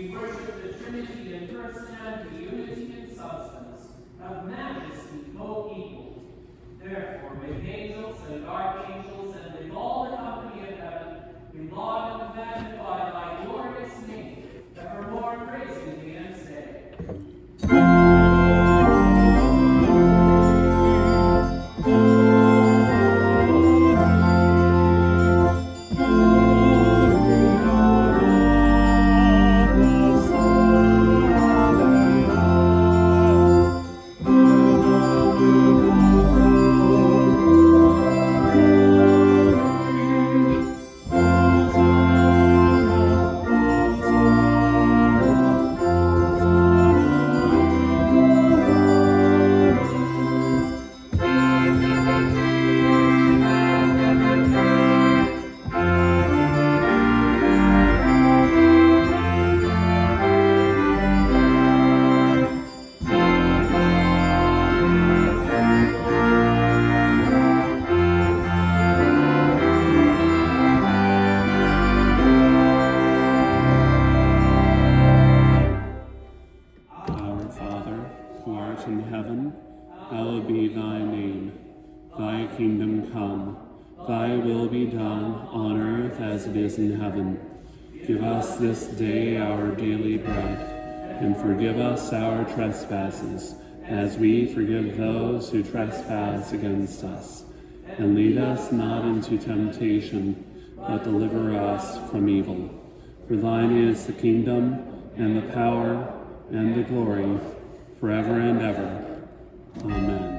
We worship the Trinity in personality, unity in substance, of majesty co-equal. Therefore, with angels and guardians, in heaven, hallowed be thy name. Thy kingdom come, thy will be done on earth as it is in heaven. Give us this day our daily bread, and forgive us our trespasses, as we forgive those who trespass against us. And lead us not into temptation, but deliver us from evil. For thine is the kingdom, and the power, and the glory, forever and ever. Amen.